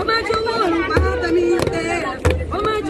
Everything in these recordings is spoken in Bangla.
وما جنون ما تميته وما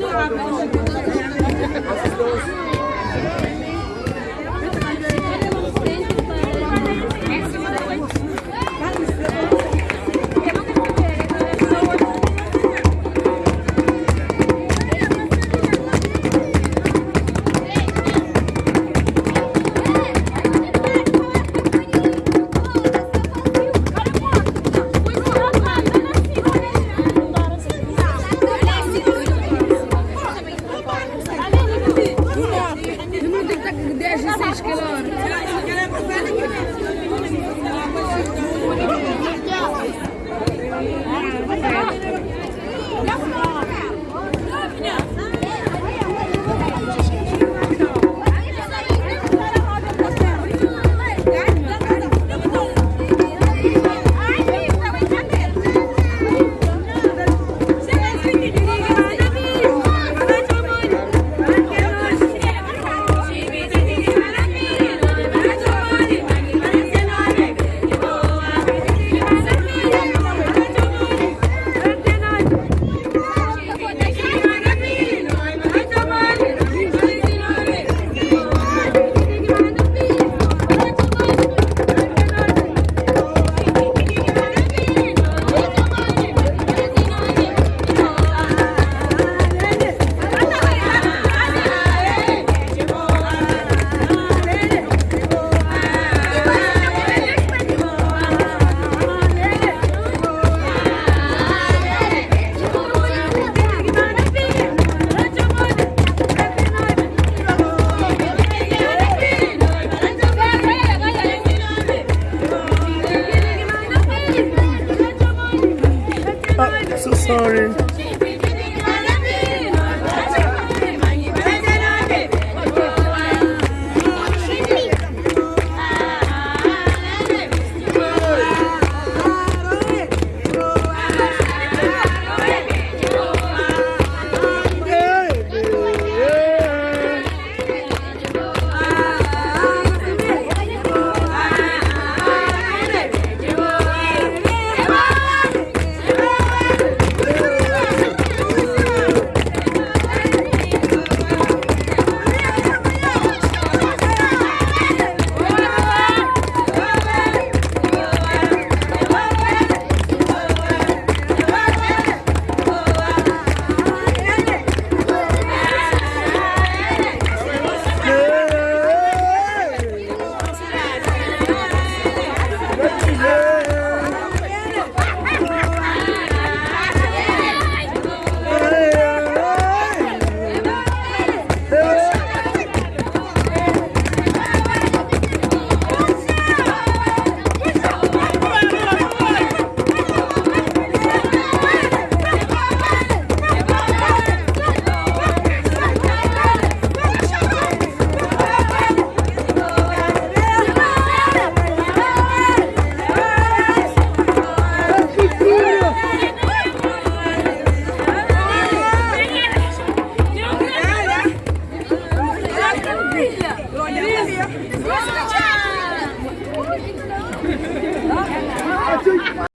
I'm acho que